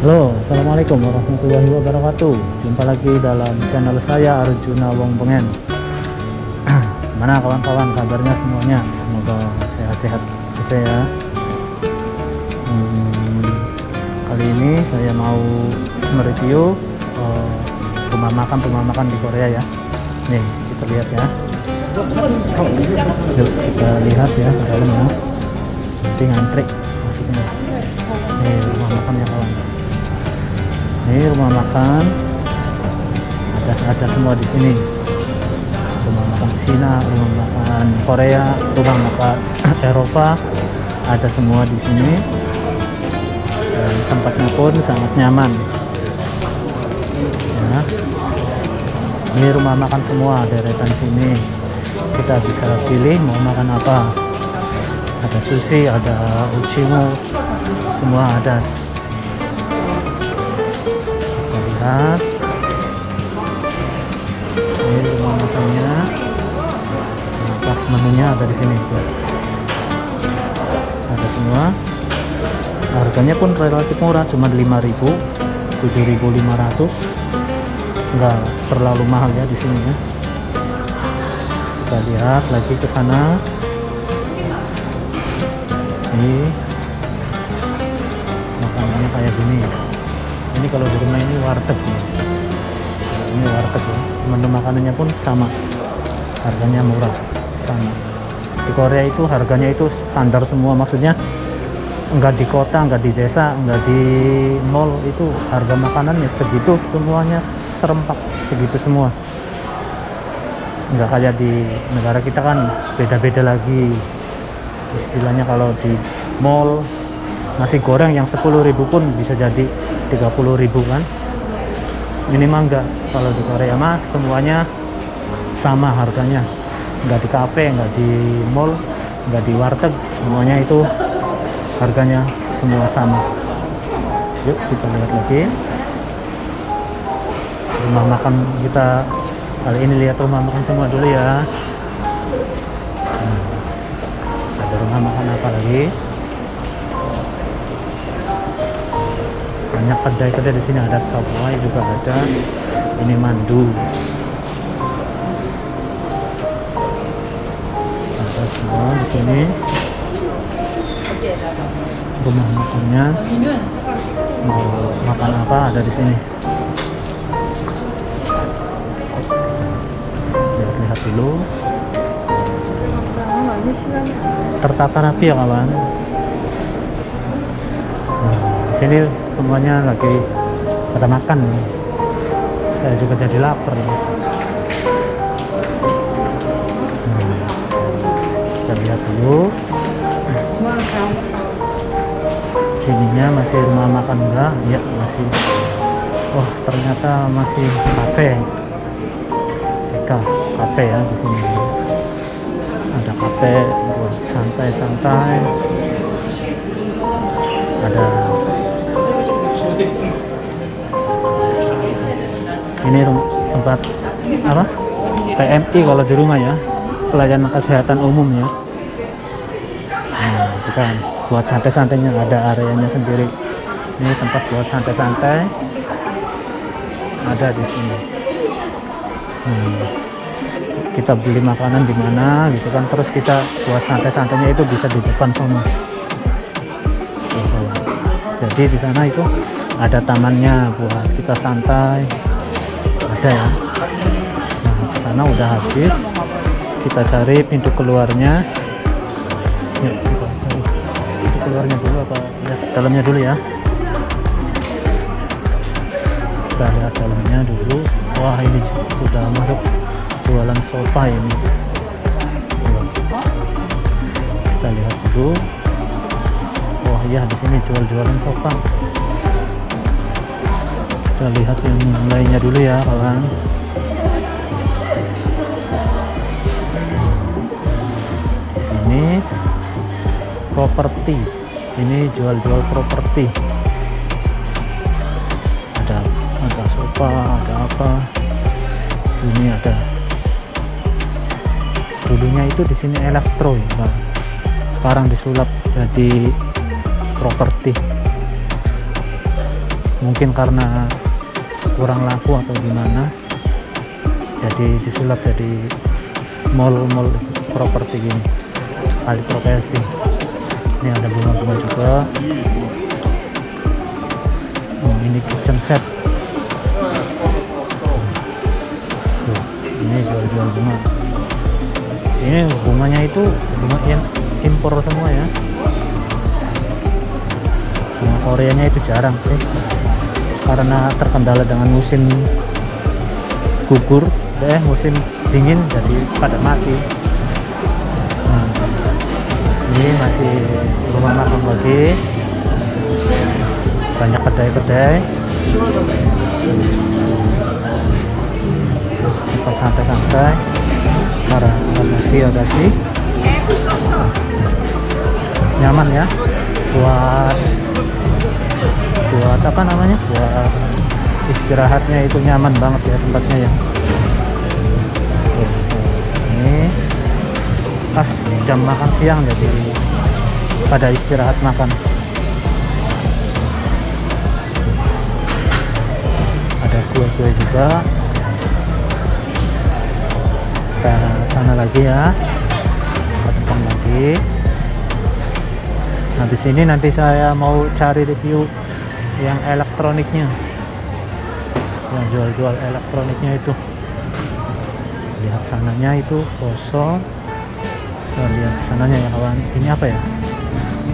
Halo, Assalamualaikum warahmatullahi wabarakatuh. Jumpa lagi dalam channel saya Arjuna Wong Pengen Mana kawan-kawan kabarnya semuanya? Semoga sehat-sehat saja ya. Hmm, Kali ini saya mau mereview uh, rumah makan rumah makan di Korea ya. Nih kita lihat ya. Yuk kita lihat ya ke dalamnya Nanti ngantri Nih rumah makannya kawan ini rumah makan. Ada ada semua di sini. Rumah makan Cina rumah makan Korea rumah makan Eropa. Ada semua di sini. Dan tempatnya pun sangat nyaman. Ya. Ini rumah makan semua deretan sini. Kita bisa pilih mau makan apa. Ada sushi ada uchimo semua ada lihat. Ini rumah makannya. Nah, pas menunya ada di sini ada semua. Harganya pun relatif murah cuma 5000 7500 enggak terlalu mahal ya di sini ya. Kita lihat lagi ke sana. Ini makanannya kayak gini ini kalau di rumah ini warteg ya. ini warteg ya. Menu makanannya pun sama. Harganya murah. Sama. Di Korea itu harganya itu standar semua. Maksudnya enggak di kota enggak di desa enggak di mall itu harga makanannya segitu semuanya serempak. Segitu semua. Enggak kayak di negara kita kan beda-beda lagi. Istilahnya kalau di mall nasi goreng yang 10.000 pun bisa jadi 30.000 kan. Minimal enggak. Kalau di Korea mah semuanya sama harganya. Enggak di cafe enggak di mall enggak di warteg semuanya itu harganya semua sama. Yuk kita lihat lagi. Rumah makan kita kali ini lihat rumah makan semua dulu ya. Nah, ada rumah makan apa lagi banyak kedai-kedai di sini. Ada Subway juga ada. Ini mandu. Ada semua di sini. Rumah makannya. Mau makan apa? Ada di sini. Lihat-lihat dulu. Tertata rapi ya kawan sini semuanya lagi pada makan. Saya juga jadi lapar hmm. kita lihat dulu. Sininya masih rumah makan enggak? Ya masih. Oh ternyata masih kafe. Eka kafe ya di sini. Ada kafe buat santai-santai. Ada ini tempat apa? PMI kalau di rumah ya. Pelayanan kesehatan umum ya. Nah itu kan buat santai-santainya ada areanya sendiri. Ini tempat buat santai-santai. Ada di sini. Hmm. kita beli makanan di mana gitu kan. Terus kita buat santai-santainya itu bisa di depan sana. Jadi di sana itu ada tamannya buat kita santai. Ada ya. Nah sana udah habis. Kita cari pintu keluarnya. Yuk kita cari pintu keluarnya dulu apa lihat dalamnya dulu ya. Kita lihat dalamnya dulu. Wah ini sudah masuk jualan sofa ini. Kita lihat dulu. Wah iya di sini jual-jualan sofa kita lihat yang lainnya dulu ya kawan. Di sini properti. Ini jual-jual properti. Ada ada sofa ada apa. Sini ada. Dulunya itu di sini elektro ya sekarang disulap jadi properti. Mungkin karena kurang laku atau gimana jadi disulap jadi mall-mall properti gini kali profesi. Ini ada bunga-bunga juga. Oh, ini kitchen set. Tuh, ini jual-jual bunga. Sini bunganya itu bunga yang impor semua ya. Bunga koreanya itu jarang sih karena terkendala dengan musim gugur eh musim dingin jadi pada mati. Nah, ini masih rumah makan lagi. Banyak kedai-kedai. Tempat santai-santai. Nasi ada sih. Nyaman ya buat buat apa namanya? Buat istirahatnya itu nyaman banget ya tempatnya ya. Ini pas jam makan siang jadi pada istirahat makan. Ada kue-kue juga. Kita sana lagi ya. Depan lagi. Habis ini nanti saya mau cari review yang elektroniknya. Yang jual-jual elektroniknya itu. Lihat sananya itu kosong. Kita lihat sananya ya kawan ini apa ya?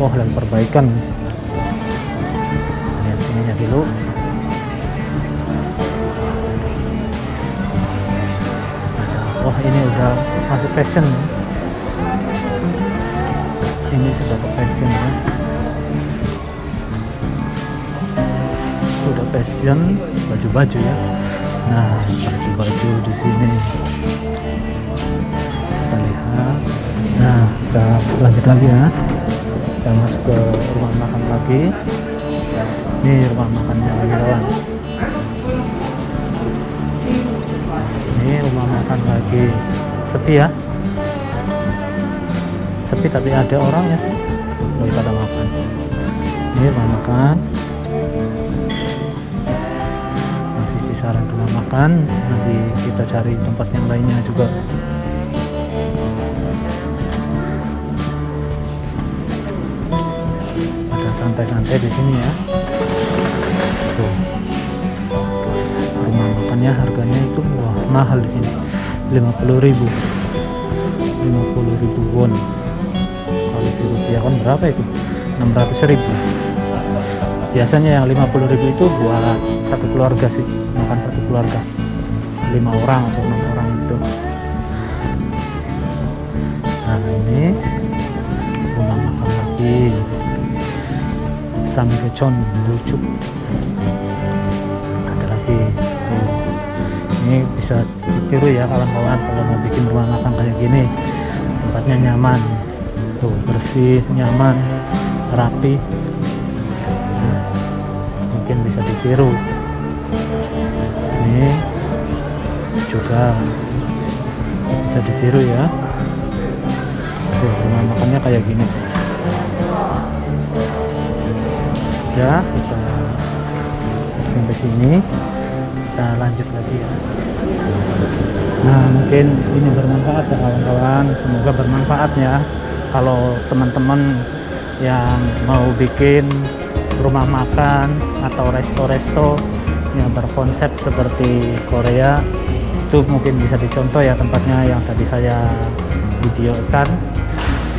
Oh lagi perbaikan. Lihat sininya dulu. Wah ini udah masuk fashion. Ini sudah ke fashion ya fashion baju-baju ya. Nah baju-baju di sini. Kita lihat. Nah kita lanjut lagi ya. Kita masuk ke rumah makan lagi. Ini rumah makannya lagi kawan ini rumah makan lagi. Sepi ya? Sepi tapi ada orangnya sih lagi pada makan. Ini rumah makan kisaran rumah makan. Nanti kita cari tempat yang lainnya juga. Ada santai-santai di sini ya. Tuh. Rumah makannya harganya itu wah mahal di sini. 50.000 50.000 won kalau di rupiah kan berapa itu? 600.000 biasanya yang 50.000 itu buat satu keluarga sih makan satu keluarga. Lima orang atau enam orang itu. Nah ini rumah makan lagi. Samgyecheon lucu. Ada lagi. Tuh. Ini bisa ditiru ya kawan-kawan kalau mau bikin rumah makan kayak gini. Tempatnya nyaman. Tuh bersih nyaman rapi ditiru ini juga bisa ditiru ya. Tuh rumah makannya kayak gini. Udah kita sampai sini. Kita lanjut lagi ya. Nah mungkin ini bermanfaat ya kawan-kawan. Semoga bermanfaat ya. Kalau teman-teman yang mau bikin rumah makan atau resto-resto yang berkonsep seperti Korea. Itu mungkin bisa dicontoh ya tempatnya yang tadi saya videokan.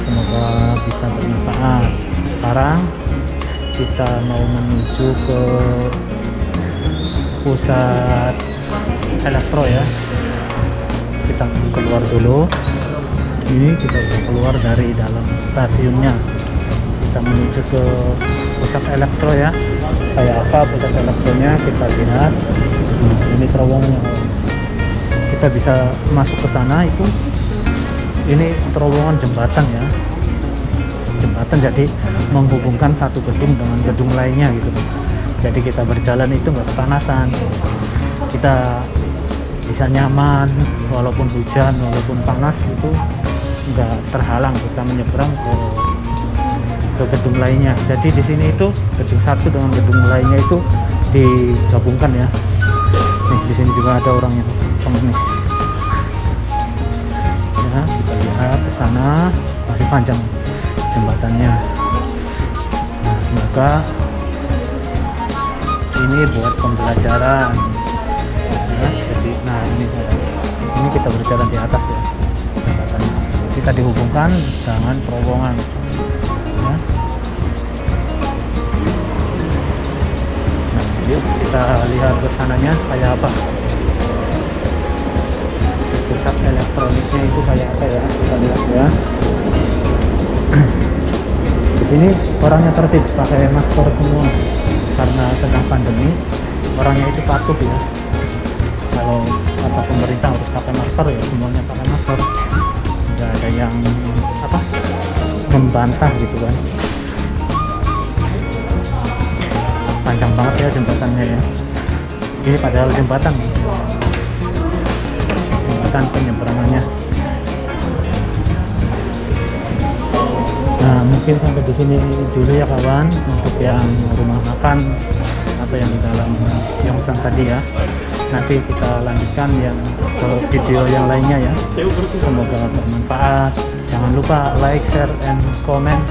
Semoga bisa bermanfaat. Sekarang kita mau menuju ke pusat elektro ya. Kita keluar dulu. Ini kita keluar dari dalam stasiunnya kita menuju ke pusat elektro ya. Kayak apa pusat elektronya kita lihat. Nah, ini terowongannya kita bisa masuk ke sana itu ini terowongan jembatan ya. Jembatan jadi menghubungkan satu gedung dengan gedung lainnya gitu jadi kita berjalan itu nggak kepanasan. Kita bisa nyaman walaupun hujan walaupun panas itu nggak terhalang. Kita menyeberang ke ke gedung lainnya. Jadi di sini itu gedung satu dengan gedung lainnya itu digabungkan ya. Nih di sini juga ada orang yang pengemis. Ya kita lihat ke sana. Masih panjang jembatannya. Nah semoga ini buat pembelajaran. Ya, jadi nah ini ini kita berjalan di atas ya jembatannya. Kita dihubungkan dengan terowongan kita lihat ke sananya kayak apa. Pusat elektroniknya itu kayak apa ya? Kita lihat ya. Di sini orangnya tertib pakai masker semua. Karena sedang pandemi orangnya itu patuh ya. Kalau kata pemerintah harus pakai masker ya semuanya pakai masker. Nggak ada yang apa membantah gitu kan panjang banget ya jembatannya ya. Ini padahal jembatan. Jembatan penyeberangannya. Nah mungkin sampai di sini dulu ya kawan untuk yang rumah makan atau yang di dalam Yongsan tadi ya. Nanti kita lanjutkan yang ke video yang lainnya ya. Semoga bermanfaat. Jangan lupa like share and comment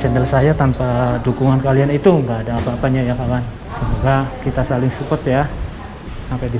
channel saya tanpa dukungan kalian itu nggak ada apa-apanya ya kawan. Semoga kita saling support ya. Sampai di